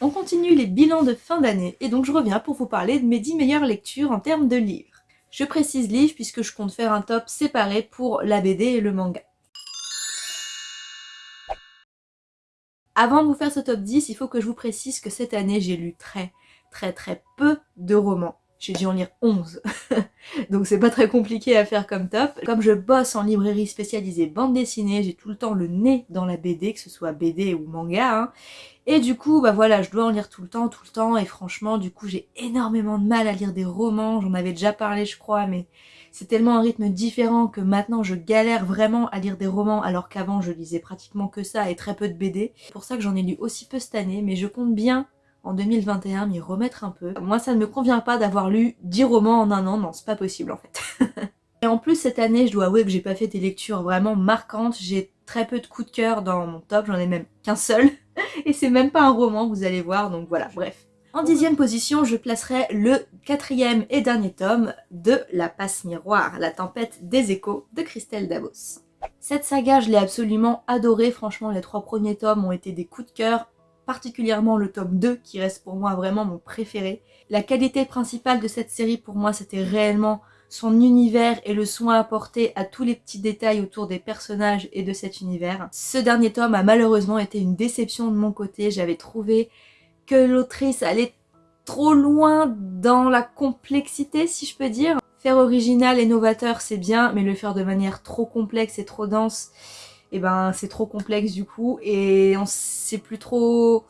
On continue les bilans de fin d'année et donc je reviens pour vous parler de mes 10 meilleures lectures en termes de livres. Je précise livres puisque je compte faire un top séparé pour la BD et le manga. Avant de vous faire ce top 10, il faut que je vous précise que cette année j'ai lu très très très peu de romans. J'ai dû en lire 11. Donc c'est pas très compliqué à faire comme top. Comme je bosse en librairie spécialisée bande dessinée, j'ai tout le temps le nez dans la BD, que ce soit BD ou manga. Hein. Et du coup, bah voilà, je dois en lire tout le temps, tout le temps. Et franchement, du coup, j'ai énormément de mal à lire des romans. J'en avais déjà parlé, je crois, mais c'est tellement un rythme différent que maintenant je galère vraiment à lire des romans alors qu'avant je lisais pratiquement que ça et très peu de BD. C'est pour ça que j'en ai lu aussi peu cette année, mais je compte bien en 2021 m'y remettre un peu. Moi ça ne me convient pas d'avoir lu 10 romans en un an, non c'est pas possible en fait. et en plus cette année je dois avouer que j'ai pas fait des lectures vraiment marquantes, j'ai très peu de coups de cœur dans mon top, j'en ai même qu'un seul. et c'est même pas un roman vous allez voir, donc voilà, bref. En dixième position, je placerai le quatrième et dernier tome de La Passe Miroir, La Tempête des Échos de Christelle Davos. Cette saga, je l'ai absolument adorée, franchement les trois premiers tomes ont été des coups de cœur, particulièrement le tome 2 qui reste pour moi vraiment mon préféré. La qualité principale de cette série pour moi c'était réellement son univers et le soin apporté à tous les petits détails autour des personnages et de cet univers. Ce dernier tome a malheureusement été une déception de mon côté, j'avais trouvé que l'autrice allait trop loin dans la complexité si je peux dire. Faire original et novateur c'est bien, mais le faire de manière trop complexe et trop dense, et eh ben c'est trop complexe du coup et on sait plus trop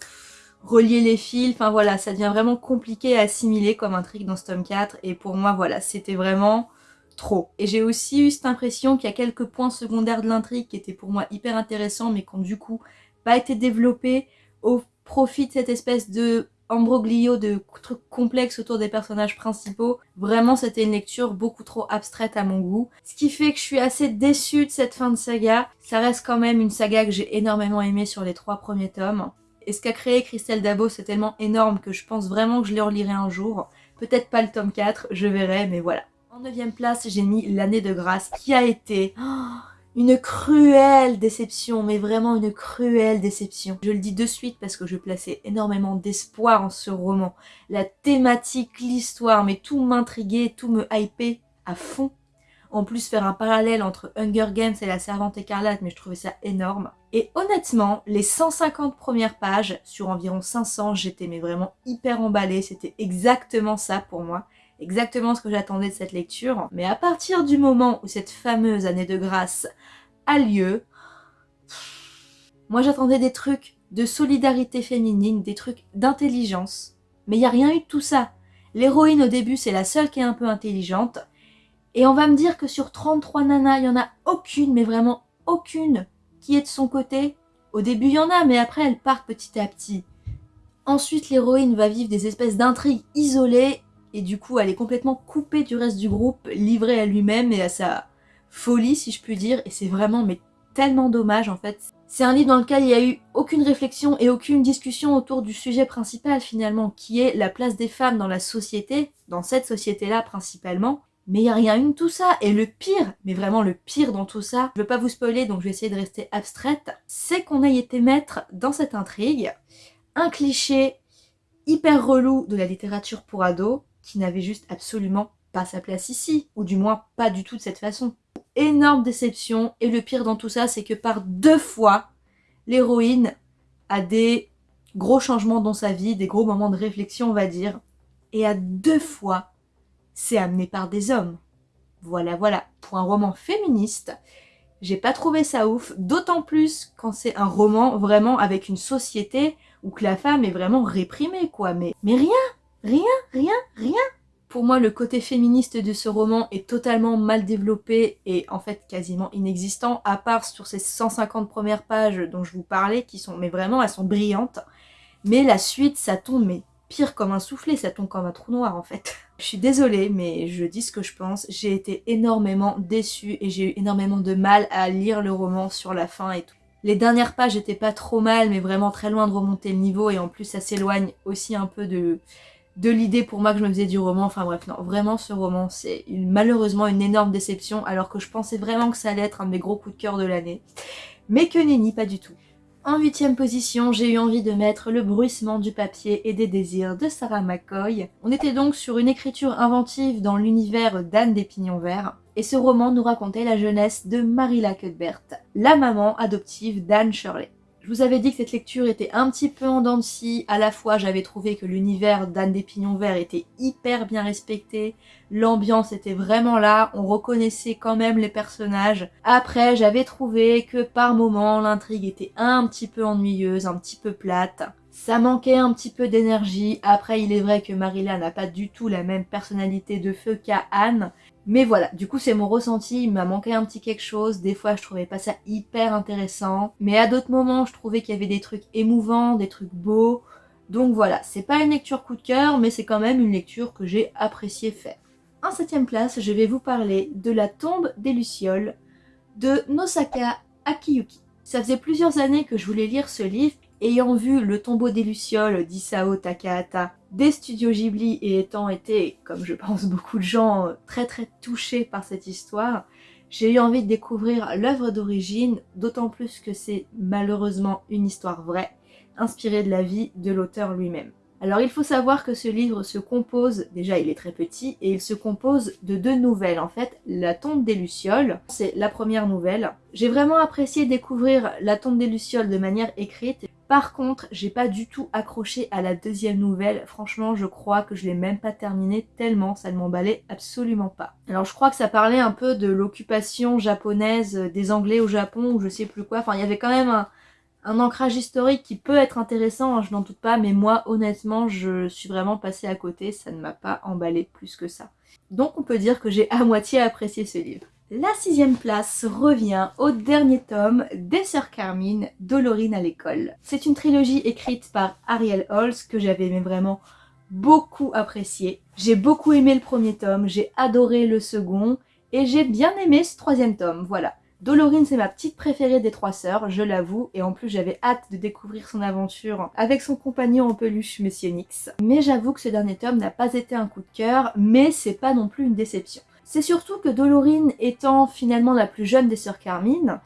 relier les fils, enfin voilà, ça devient vraiment compliqué à assimiler comme intrigue dans ce tome 4 et pour moi voilà, c'était vraiment trop. Et j'ai aussi eu cette impression qu'il y a quelques points secondaires de l'intrigue qui étaient pour moi hyper intéressants mais qui ont du coup pas été développés au profit de cette espèce de embroglio de trucs complexes autour des personnages principaux. Vraiment, c'était une lecture beaucoup trop abstraite à mon goût. Ce qui fait que je suis assez déçue de cette fin de saga. Ça reste quand même une saga que j'ai énormément aimée sur les trois premiers tomes. Et ce qu'a créé Christelle Dabo, c'est tellement énorme que je pense vraiment que je les relirai un jour. Peut-être pas le tome 4, je verrai, mais voilà. En 9 place, j'ai mis L'année de grâce, qui a été... Oh, une cruelle déception, mais vraiment une cruelle déception. Je le dis de suite parce que je plaçais énormément d'espoir en ce roman. La thématique, l'histoire, mais tout m'intriguait, tout me hypait à fond. En plus, faire un parallèle entre Hunger Games et La Servante Écarlate, mais je trouvais ça énorme. Et honnêtement, les 150 premières pages, sur environ 500, j'étais vraiment hyper emballée. C'était exactement ça pour moi exactement ce que j'attendais de cette lecture. Mais à partir du moment où cette fameuse année de grâce a lieu, moi j'attendais des trucs de solidarité féminine, des trucs d'intelligence. Mais il n'y a rien eu de tout ça. L'héroïne au début c'est la seule qui est un peu intelligente. Et on va me dire que sur 33 nanas, il n'y en a aucune, mais vraiment aucune, qui est de son côté. Au début il y en a, mais après elle part petit à petit. Ensuite l'héroïne va vivre des espèces d'intrigues isolées et du coup elle est complètement coupée du reste du groupe, livrée à lui-même et à sa folie si je puis dire, et c'est vraiment mais tellement dommage en fait. C'est un livre dans lequel il n'y a eu aucune réflexion et aucune discussion autour du sujet principal finalement, qui est la place des femmes dans la société, dans cette société-là principalement, mais il n'y a rien eu de tout ça. Et le pire, mais vraiment le pire dans tout ça, je veux pas vous spoiler donc je vais essayer de rester abstraite, c'est qu'on ait été mettre dans cette intrigue un cliché hyper relou de la littérature pour ados, qui n'avait juste absolument pas sa place ici, ou du moins pas du tout de cette façon. Énorme déception, et le pire dans tout ça, c'est que par deux fois, l'héroïne a des gros changements dans sa vie, des gros moments de réflexion on va dire, et à deux fois, c'est amené par des hommes. Voilà, voilà. Pour un roman féministe, j'ai pas trouvé ça ouf, d'autant plus quand c'est un roman vraiment avec une société où que la femme est vraiment réprimée, quoi. Mais, mais rien Rien, rien, rien Pour moi, le côté féministe de ce roman est totalement mal développé et en fait quasiment inexistant, à part sur ces 150 premières pages dont je vous parlais, qui sont, mais vraiment, elles sont brillantes. Mais la suite, ça tombe, mais pire comme un soufflet, ça tombe comme un trou noir en fait. Je suis désolée, mais je dis ce que je pense. J'ai été énormément déçue et j'ai eu énormément de mal à lire le roman sur la fin et tout. Les dernières pages étaient pas trop mal, mais vraiment très loin de remonter le niveau, et en plus ça s'éloigne aussi un peu de, de l'idée pour moi que je me faisais du roman. Enfin bref, non, vraiment ce roman, c'est malheureusement une énorme déception, alors que je pensais vraiment que ça allait être un de mes gros coups de cœur de l'année. Mais que nenni, pas du tout. En huitième position, j'ai eu envie de mettre Le bruissement du papier et des désirs de Sarah McCoy. On était donc sur une écriture inventive dans l'univers d'Anne des Pignons Verts. Et ce roman nous racontait la jeunesse de Marilla Cuthbert, la maman adoptive d'Anne Shirley. Je vous avais dit que cette lecture était un petit peu en dents de scie. À la fois, j'avais trouvé que l'univers d'Anne des Pignons Verts était hyper bien respecté. L'ambiance était vraiment là. On reconnaissait quand même les personnages. Après, j'avais trouvé que par moments, l'intrigue était un petit peu ennuyeuse, un petit peu plate. Ça manquait un petit peu d'énergie. Après, il est vrai que Marilla n'a pas du tout la même personnalité de feu qu'à Anne. Mais voilà, du coup c'est mon ressenti, il m'a manqué un petit quelque chose, des fois je trouvais pas ça hyper intéressant, mais à d'autres moments je trouvais qu'il y avait des trucs émouvants, des trucs beaux, donc voilà, c'est pas une lecture coup de cœur, mais c'est quand même une lecture que j'ai apprécié faire. En septième place, je vais vous parler de La tombe des Lucioles de Nosaka Akiyuki. Ça faisait plusieurs années que je voulais lire ce livre, ayant vu Le tombeau des Lucioles d'Isao Takahata des studios Ghibli et étant été, comme je pense beaucoup de gens, très très touchés par cette histoire, j'ai eu envie de découvrir l'œuvre d'origine, d'autant plus que c'est malheureusement une histoire vraie, inspirée de la vie de l'auteur lui-même. Alors il faut savoir que ce livre se compose, déjà il est très petit, et il se compose de deux nouvelles. En fait, La tombe des Lucioles, c'est la première nouvelle. J'ai vraiment apprécié découvrir La tombe des Lucioles de manière écrite. Par contre, j'ai pas du tout accroché à la deuxième nouvelle. Franchement, je crois que je l'ai même pas terminée tellement ça ne m'emballait absolument pas. Alors je crois que ça parlait un peu de l'occupation japonaise des Anglais au Japon ou je sais plus quoi. Enfin, il y avait quand même un, un ancrage historique qui peut être intéressant, hein, je n'en doute pas, mais moi honnêtement je suis vraiment passée à côté, ça ne m'a pas emballé plus que ça. Donc on peut dire que j'ai à moitié apprécié ce livre. La sixième place revient au dernier tome des Sœurs Carmine, Dolorine à l'école. C'est une trilogie écrite par Ariel Holz que j'avais vraiment beaucoup apprécié. J'ai beaucoup aimé le premier tome, j'ai adoré le second et j'ai bien aimé ce troisième tome, voilà. Dolorine c'est ma petite préférée des trois sœurs, je l'avoue, et en plus j'avais hâte de découvrir son aventure avec son compagnon en peluche, Monsieur Nix. Mais j'avoue que ce dernier tome n'a pas été un coup de cœur, mais c'est pas non plus une déception. C'est surtout que Dolorine étant finalement la plus jeune des sœurs Carmine,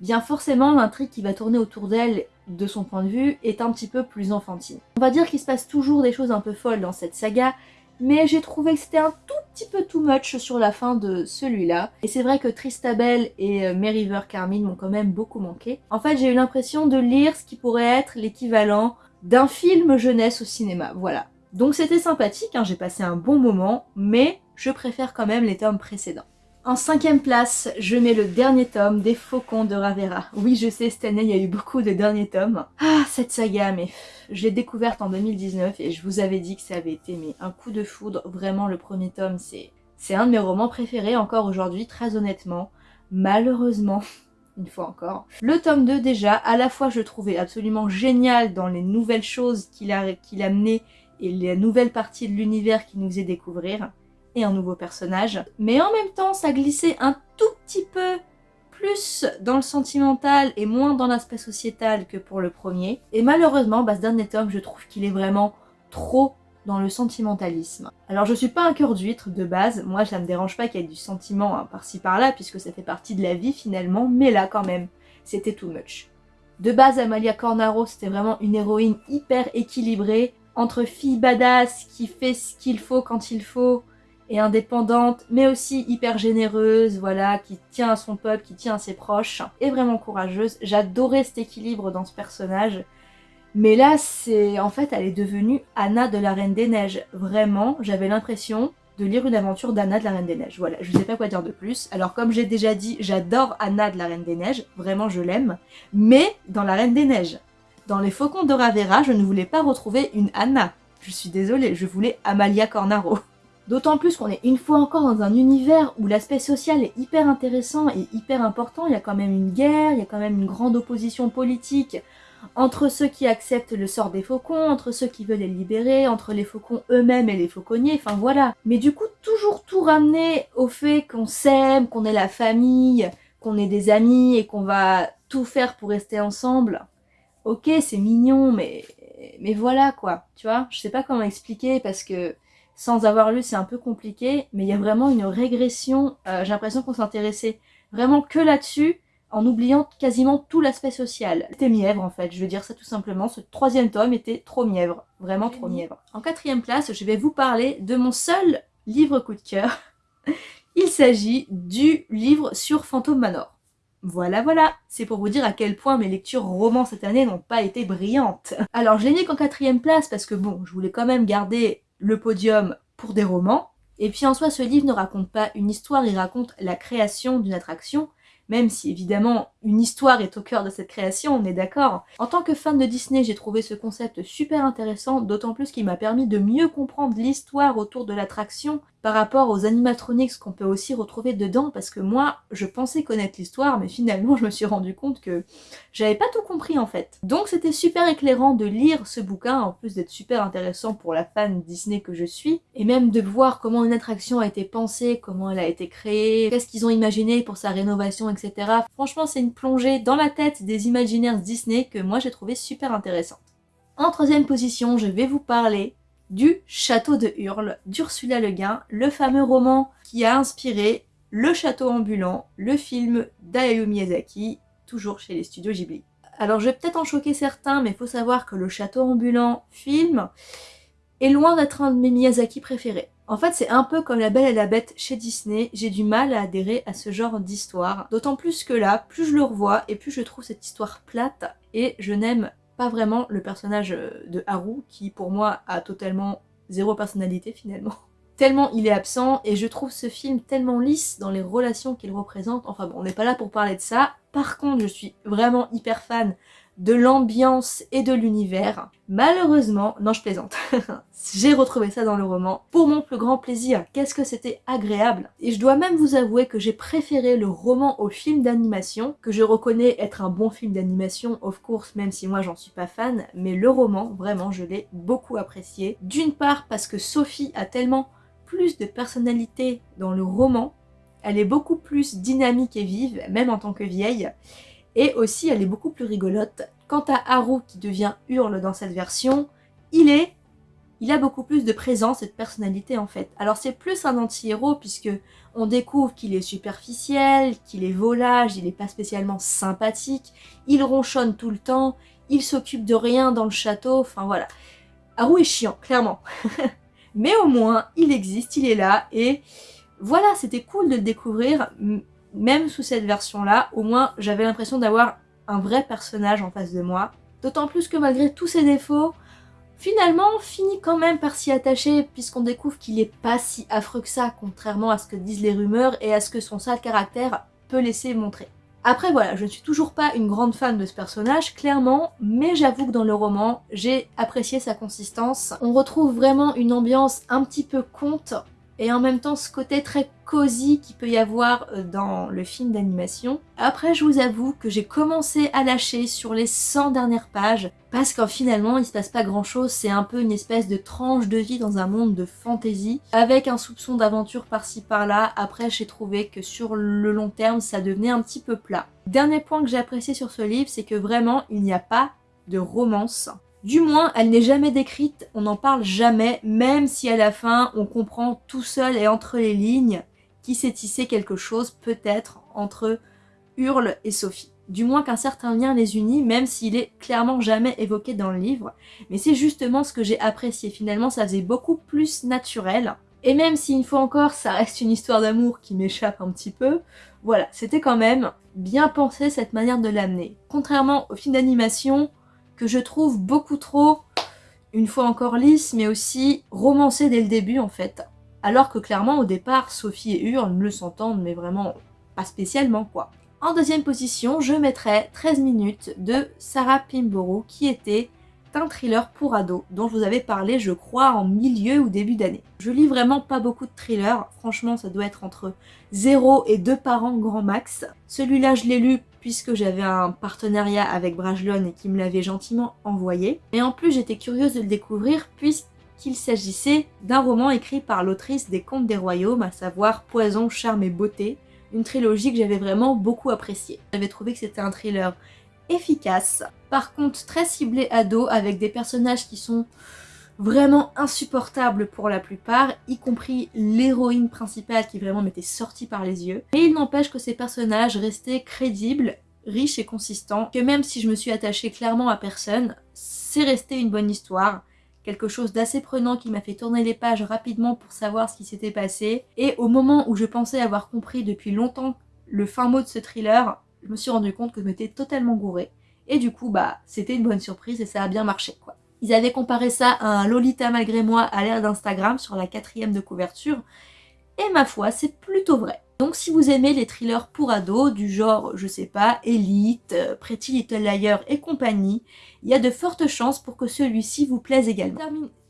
bien forcément l'intrigue qui va tourner autour d'elle de son point de vue est un petit peu plus enfantine. On va dire qu'il se passe toujours des choses un peu folles dans cette saga, mais j'ai trouvé que c'était un tout petit peu too much sur la fin de celui-là. Et c'est vrai que Tristabel et euh, Meriver Carmine m'ont quand même beaucoup manqué. En fait, j'ai eu l'impression de lire ce qui pourrait être l'équivalent d'un film jeunesse au cinéma, voilà. Donc c'était sympathique, hein, j'ai passé un bon moment, mais je préfère quand même les tomes précédents. En cinquième place, je mets le dernier tome des Faucons de Ravera. Oui, je sais, cette année, il y a eu beaucoup de derniers tomes. Ah, cette saga, mais je l'ai découverte en 2019 et je vous avais dit que ça avait été un coup de foudre. Vraiment, le premier tome, c'est un de mes romans préférés encore aujourd'hui, très honnêtement. Malheureusement, une fois encore. Le tome 2 déjà, à la fois je trouvais absolument génial dans les nouvelles choses qu'il a, qu'il a menées et les nouvelles parties de l'univers qu'il nous faisait découvrir et un nouveau personnage. Mais en même temps, ça glissait un tout petit peu plus dans le sentimental et moins dans l'aspect sociétal que pour le premier. Et malheureusement, bah, ce dernier tome, je trouve qu'il est vraiment trop dans le sentimentalisme. Alors je suis pas un cœur d'huître de base, moi ça me dérange pas qu'il y ait du sentiment hein, par-ci par-là puisque ça fait partie de la vie finalement, mais là quand même, c'était too much. De base, Amalia Cornaro, c'était vraiment une héroïne hyper équilibrée, entre fille badass qui fait ce qu'il faut quand il faut, indépendante, mais aussi hyper généreuse, voilà, qui tient à son peuple, qui tient à ses proches, et vraiment courageuse. J'adorais cet équilibre dans ce personnage. Mais là, c'est en fait, elle est devenue Anna de la Reine des Neiges. Vraiment, j'avais l'impression de lire une aventure d'Anna de la Reine des Neiges. Voilà, je sais pas quoi dire de plus. Alors comme j'ai déjà dit, j'adore Anna de la Reine des Neiges, vraiment je l'aime, mais dans la Reine des Neiges. Dans les Faucons de Ravera, je ne voulais pas retrouver une Anna. Je suis désolée, je voulais Amalia Cornaro. D'autant plus qu'on est une fois encore dans un univers où l'aspect social est hyper intéressant et hyper important. Il y a quand même une guerre, il y a quand même une grande opposition politique entre ceux qui acceptent le sort des faucons, entre ceux qui veulent les libérer, entre les faucons eux-mêmes et les fauconniers, enfin voilà. Mais du coup, toujours tout ramener au fait qu'on s'aime, qu'on est la famille, qu'on est des amis et qu'on va tout faire pour rester ensemble. Ok, c'est mignon, mais, mais voilà quoi, tu vois. Je sais pas comment expliquer parce que sans avoir lu, c'est un peu compliqué, mais il y a vraiment une régression. Euh, j'ai l'impression qu'on s'intéressait vraiment que là-dessus. en oubliant quasiment tout l'aspect social. C'était mièvre en fait, je veux dire ça tout simplement. Ce troisième tome était trop mièvre, vraiment trop mièvre. En quatrième place, je vais vous parler de mon seul livre coup de cœur. Il s'agit du livre sur Phantom Manor. Voilà, voilà, c'est pour vous dire à quel point mes lectures romans cette année n'ont pas été brillantes. Alors je l'ai mis qu'en quatrième place parce que bon, je voulais quand même garder le podium pour des romans. Et puis en soi, ce livre ne raconte pas une histoire, il raconte la création d'une attraction, même si évidemment une histoire est au cœur de cette création, on est d'accord. En tant que fan de Disney, j'ai trouvé ce concept super intéressant, d'autant plus qu'il m'a permis de mieux comprendre l'histoire autour de l'attraction par rapport aux animatronics qu'on peut aussi retrouver dedans, parce que moi, je pensais connaître l'histoire, mais finalement, je me suis rendu compte que j'avais pas tout compris en fait. Donc c'était super éclairant de lire ce bouquin, en plus d'être super intéressant pour la fan Disney que je suis, et même de voir comment une attraction a été pensée, comment elle a été créée, qu'est-ce qu'ils ont imaginé pour sa rénovation, etc. Franchement, c'est une plongée dans la tête des imaginaires Disney que moi j'ai trouvé super intéressante. En troisième position, je vais vous parler du Château de Hurle d'Ursula Le Guin, le fameux roman qui a inspiré Le Château ambulant, le film d'Hayao Miyazaki, toujours chez les studios Ghibli. Alors je vais peut-être en choquer certains, mais il faut savoir que Le Château ambulant film est loin d'être un de mes Miyazaki préférés. En fait, c'est un peu comme La Belle et la Bête chez Disney, j'ai du mal à adhérer à ce genre d'histoire. D'autant plus que là, plus je le revois et plus je trouve cette histoire plate et je n'aime pas vraiment le personnage euh, de Haru qui pour moi a totalement zéro personnalité finalement. Tellement il est absent et je trouve ce film tellement lisse dans les relations qu'il représente. Enfin bon, on n'est pas là pour parler de ça. Par contre, je suis vraiment hyper fan de l'ambiance et de l'univers. Malheureusement, non je plaisante, j'ai retrouvé ça dans le roman pour mon plus grand plaisir. Qu'est-ce que c'était agréable Et je dois même vous avouer que j'ai préféré le roman au film d'animation, que je reconnais être un bon film d'animation, of course, même si moi j'en suis pas fan, mais le roman, vraiment, je l'ai beaucoup apprécié. D'une part parce que Sophie a tellement plus de personnalité dans le roman, elle est beaucoup plus dynamique et vive, même en tant que vieille, et aussi, elle est beaucoup plus rigolote. Quant à Haru qui devient Hurle dans cette version, il est... Il a beaucoup plus de présence et de personnalité en fait. Alors c'est plus un anti-héros puisque on découvre qu'il est superficiel, qu'il est volage, il n'est pas spécialement sympathique, il ronchonne tout le temps, il s'occupe de rien dans le château, enfin voilà. Haru est chiant, clairement. Mais au moins, il existe, il est là, et voilà, c'était cool de le découvrir, même sous cette version-là, au moins j'avais l'impression d'avoir un vrai personnage en face de moi. D'autant plus que malgré tous ses défauts, finalement on finit quand même par s'y attacher puisqu'on découvre qu'il est pas si affreux que ça, contrairement à ce que disent les rumeurs et à ce que son sale caractère peut laisser montrer. Après voilà, je ne suis toujours pas une grande fan de ce personnage, clairement, mais j'avoue que dans le roman, j'ai apprécié sa consistance. On retrouve vraiment une ambiance un petit peu conte, et en même temps ce côté très cosy qu'il peut y avoir euh, dans le film d'animation. Après je vous avoue que j'ai commencé à lâcher sur les 100 dernières pages parce qu'en finalement il se passe pas grand chose, c'est un peu une espèce de tranche de vie dans un monde de fantasy avec un soupçon d'aventure par-ci par-là. Après j'ai trouvé que sur le long terme ça devenait un petit peu plat. Dernier point que j'ai apprécié sur ce livre c'est que vraiment il n'y a pas de romance. Du moins, elle n'est jamais décrite, on n'en parle jamais, même si à la fin, on comprend tout seul et entre les lignes qui s'est tissé quelque chose, peut-être, entre Hurle et Sophie. Du moins qu'un certain lien les unit, même s'il est clairement jamais évoqué dans le livre. Mais c'est justement ce que j'ai apprécié. Finalement, ça faisait beaucoup plus naturel. Et même si, une fois encore, ça reste une histoire d'amour qui m'échappe un petit peu, voilà, c'était quand même bien pensé cette manière de l'amener. Contrairement au film d'animation, que je trouve beaucoup trop, une fois encore lisse, mais aussi romancée dès le début en fait. Alors que clairement au départ, Sophie et Hurle le s'entendent, mais vraiment pas spécialement quoi. En deuxième position, je mettrais 13 minutes de Sarah Pimborough qui était un thriller pour ados dont je vous avais parlé je crois en milieu ou début d'année. Je lis vraiment pas beaucoup de thrillers, franchement ça doit être entre 0 et 2 par an grand max. Celui-là je l'ai lu puisque j'avais un partenariat avec Brajlon et qui me l'avait gentiment envoyé. Et en plus j'étais curieuse de le découvrir puisqu'il s'agissait d'un roman écrit par l'autrice des Contes des Royaumes, à savoir Poison, Charme et Beauté, une trilogie que j'avais vraiment beaucoup appréciée. J'avais trouvé que c'était un thriller efficace, par contre très ciblé ado avec des personnages qui sont vraiment insupportables pour la plupart, y compris l'héroïne principale qui vraiment m'était sortie par les yeux. Et il n'empêche que ces personnages restaient crédibles riche et consistant, que même si je me suis attachée clairement à personne, c'est resté une bonne histoire, quelque chose d'assez prenant qui m'a fait tourner les pages rapidement pour savoir ce qui s'était passé, et au moment où je pensais avoir compris depuis longtemps le fin mot de ce thriller, je me suis rendu compte que je m'étais totalement gourée, et du coup bah c'était une bonne surprise et ça a bien marché quoi. Ils avaient comparé ça à un Lolita malgré moi à l'ère d'Instagram sur la quatrième de couverture, et ma foi c'est plutôt vrai. Donc si vous aimez les thrillers pour ados, du genre, je sais pas, Elite, euh, Pretty Little Liar et compagnie, il y a de fortes chances pour que celui-ci vous plaise également.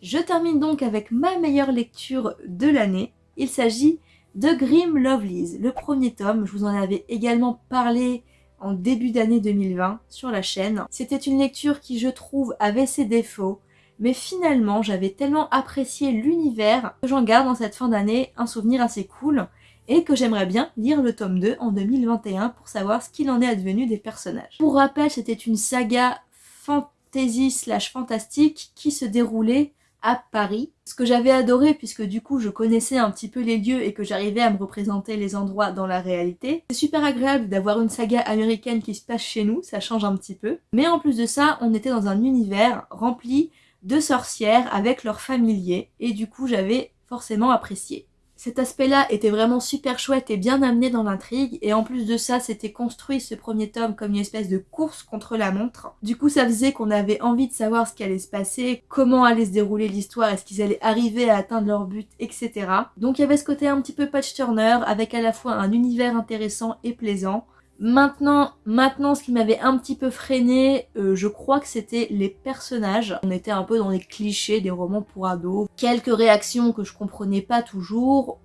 Je termine donc avec ma meilleure lecture de l'année. Il s'agit de Grim Lovelies, le premier tome. Je vous en avais également parlé en début d'année 2020 sur la chaîne. C'était une lecture qui, je trouve, avait ses défauts, mais finalement, j'avais tellement apprécié l'univers que j'en garde en cette fin d'année un souvenir assez cool et que j'aimerais bien lire le tome 2 en 2021 pour savoir ce qu'il en est advenu des personnages. Pour rappel, c'était une saga fantasy slash fantastique qui se déroulait à Paris. Ce que j'avais adoré puisque du coup je connaissais un petit peu les lieux et que j'arrivais à me représenter les endroits dans la réalité. C'est super agréable d'avoir une saga américaine qui se passe chez nous, ça change un petit peu. Mais en plus de ça, on était dans un univers rempli de sorcières avec leurs familiers et du coup j'avais forcément apprécié. Cet aspect-là était vraiment super chouette et bien amené dans l'intrigue, et en plus de ça, c'était construit ce premier tome comme une espèce de course contre la montre. Du coup, ça faisait qu'on avait envie de savoir ce qui allait se passer, comment allait se dérouler l'histoire, est-ce qu'ils allaient arriver à atteindre leur but, etc. Donc il y avait ce côté un petit peu patch-turner, avec à la fois un univers intéressant et plaisant, Maintenant, maintenant, ce qui m'avait un petit peu freiné, euh, je crois que c'était les personnages. On était un peu dans les clichés des romans pour ados. Quelques réactions que je comprenais pas toujours.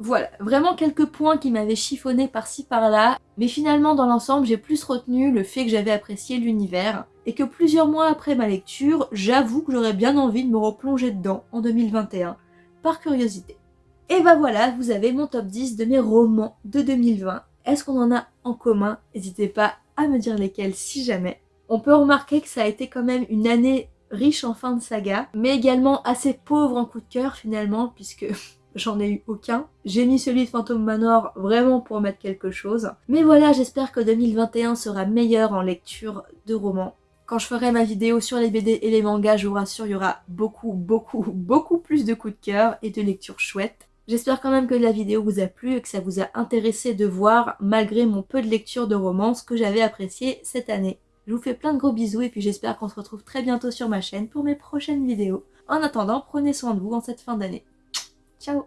Voilà, vraiment quelques points qui m'avaient chiffonné par-ci par-là. Mais finalement, dans l'ensemble, j'ai plus retenu le fait que j'avais apprécié l'univers. Et que plusieurs mois après ma lecture, j'avoue que j'aurais bien envie de me replonger dedans en 2021, par curiosité. Et bah voilà, vous avez mon top 10 de mes romans de 2020. Est-ce qu'on en a en commun? N'hésitez pas à me dire lesquels si jamais. On peut remarquer que ça a été quand même une année riche en fin de saga, mais également assez pauvre en coup de cœur finalement, puisque j'en ai eu aucun. J'ai mis celui de Phantom Manor vraiment pour mettre quelque chose. Mais voilà, j'espère que 2021 sera meilleur en lecture de romans. Quand je ferai ma vidéo sur les BD et les mangas, je vous rassure, il y aura beaucoup, beaucoup, beaucoup plus de coups de cœur et de lectures chouettes. J'espère quand même que la vidéo vous a plu et que ça vous a intéressé de voir, malgré mon peu de lecture de romans, ce que j'avais apprécié cette année. Je vous fais plein de gros bisous et puis j'espère qu'on se retrouve très bientôt sur ma chaîne pour mes prochaines vidéos. En attendant, prenez soin de vous en cette fin d'année. Ciao